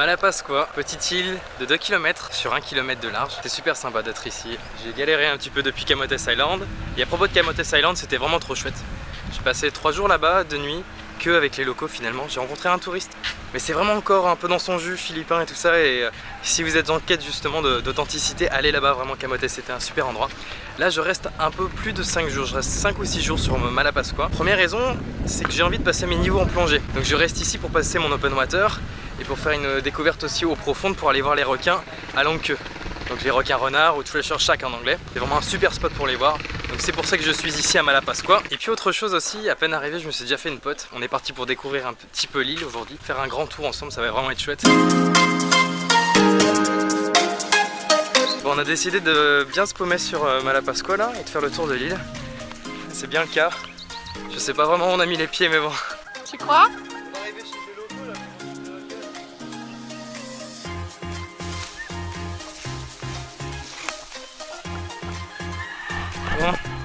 Malapascua, petite île de 2 km sur 1 km de large. C'est super sympa d'être ici. J'ai galéré un petit peu depuis Camotes Island. Et à propos de Camotes Island, c'était vraiment trop chouette. J'ai passé 3 jours là-bas de nuit que avec les locaux finalement. J'ai rencontré un touriste. Mais c'est vraiment encore un peu dans son jus philippin et tout ça. Et euh, si vous êtes en quête justement d'authenticité, allez là-bas. Vraiment, Camotes, c'était un super endroit. Là, je reste un peu plus de 5 jours. Je reste 5 ou 6 jours sur Malapascua. Première raison, c'est que j'ai envie de passer mes niveaux en plongée. Donc je reste ici pour passer mon open water et pour faire une découverte aussi eau profonde pour aller voir les requins à longue queue. Donc les requins renards ou treasure shark en anglais. C'est vraiment un super spot pour les voir. Donc c'est pour ça que je suis ici à Malapascua. Et puis autre chose aussi, à peine arrivé, je me suis déjà fait une pote. On est parti pour découvrir un petit peu l'île aujourd'hui, faire un grand tour ensemble, ça va vraiment être chouette. Bon, on a décidé de bien se paumer sur euh, Malapascua là et de faire le tour de l'île. C'est bien le cas. Je sais pas vraiment où on a mis les pieds mais bon. Tu crois?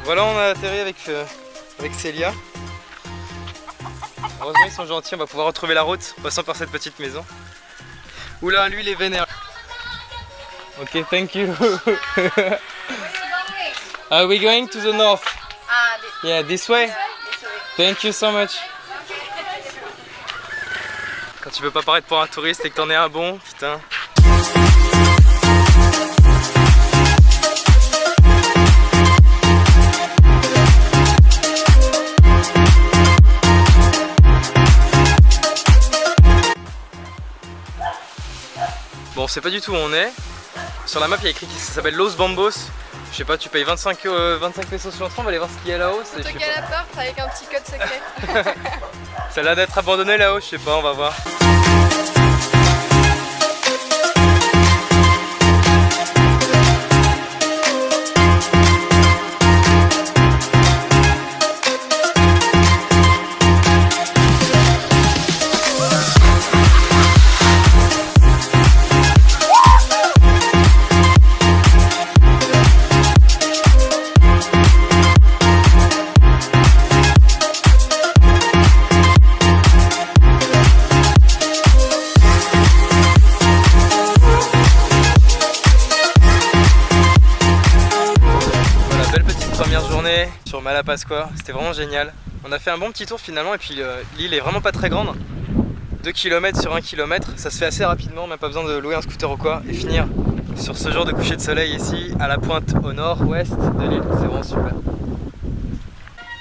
Voilà, on a atterri avec, euh, avec Célia. Heureusement, ils sont gentils, on va pouvoir retrouver la route en passant par cette petite maison. Oula, lui, il est vénère. Ok, thank you. Are we going to the north? Ah, Yeah, this way. Thank you so much. Quand tu veux pas paraître pour un touriste et que t'en es un bon, putain. On sait pas du tout où on est. Sur la map, il y a écrit que ça s'appelle Los Bambos. Je sais pas, tu payes 25, euh, 25 pesos sur l'entrée, on va aller voir ce qu'il y a là-haut. c'est- à la porte avec un petit code secret. Ça a l'air d'être abandonné là-haut, je sais pas, on va voir. Malapascua, c'était vraiment génial. On a fait un bon petit tour finalement et puis euh, l'île est vraiment pas très grande. 2 km sur 1 km, ça se fait assez rapidement, même pas besoin de louer un scooter ou quoi et finir sur ce jour de coucher de soleil ici à la pointe au nord-ouest de l'île, c'est vraiment super.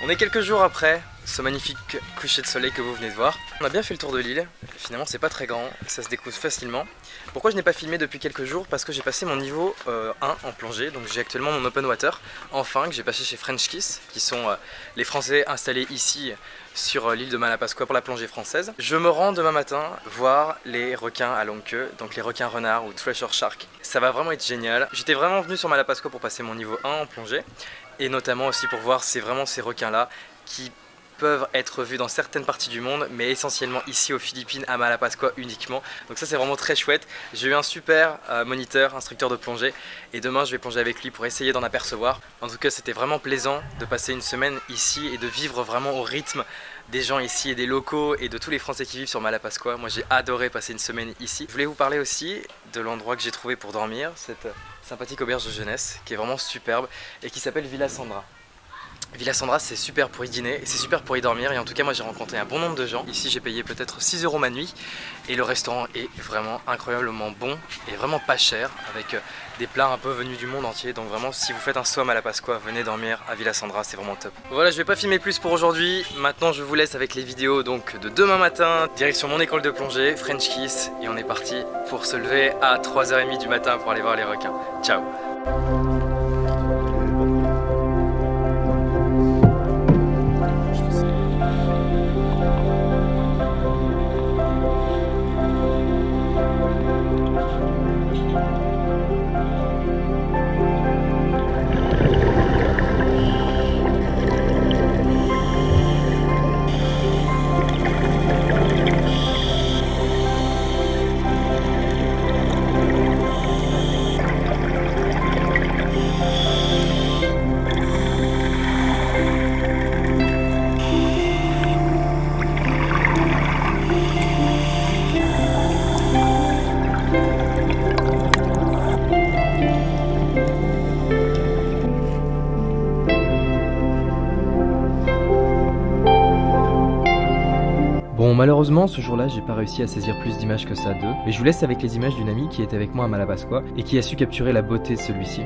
On est quelques jours après ce magnifique coucher de soleil que vous venez de voir. On a bien fait le tour de l'île, finalement c'est pas très grand, ça se découvre facilement. Pourquoi je n'ai pas filmé depuis quelques jours? Parce que j'ai passé mon niveau euh, 1 en plongée, donc j'ai actuellement mon open water, enfin que j'ai passé chez French Kiss, qui sont euh, les Français installés ici sur euh, l'île de Malapascua pour la plongée française. Je me rends demain matin voir les requins à longue queue, donc les requins renards ou treasure shark. Ça va vraiment être génial. J'étais vraiment venu sur Malapascua pour passer mon niveau 1 en plongée, et notamment aussi pour voir c'est vraiment ces requins là qui peuvent être vus dans certaines parties du monde mais essentiellement ici aux Philippines à Malapascua uniquement. Donc ça c'est vraiment très chouette. J'ai eu un super euh, moniteur, instructeur de plongée et demain je vais plonger avec lui pour essayer d'en apercevoir. En tout cas c'était vraiment plaisant de passer une semaine ici et de vivre vraiment au rythme des gens ici et des locaux et de tous les Français qui vivent sur Malapascua. Moi j'ai adoré passer une semaine ici. Je voulais vous parler aussi de l'endroit que j'ai trouvé pour dormir cette sympathique auberge de jeunesse qui est vraiment superbe et qui s'appelle Villa Sandra Villa Sandra c'est super pour y dîner et c'est super pour y dormir. Et en tout cas moi j'ai rencontré un bon nombre de gens. Ici j'ai payé peut-être 6 euros ma nuit. Et le restaurant est vraiment incroyablement bon et vraiment pas cher avec euh, des plats un peu venus du monde entier. Donc vraiment si vous faites un somme à la Pasqua venez dormir à Villa Sandra c'est vraiment top. Voilà je vais pas filmer plus pour aujourd'hui. Maintenant je vous laisse avec les vidéos donc de demain matin. Direction mon école de plongée French Kiss. Et on est parti pour se lever à 3h30 du matin pour aller voir les requins. Ciao Malheureusement, ce jour-là, j'ai pas réussi à saisir plus d'images que ça d'eux, mais je vous laisse avec les images d'une amie qui était avec moi à Malapascua et qui a su capturer la beauté de celui-ci.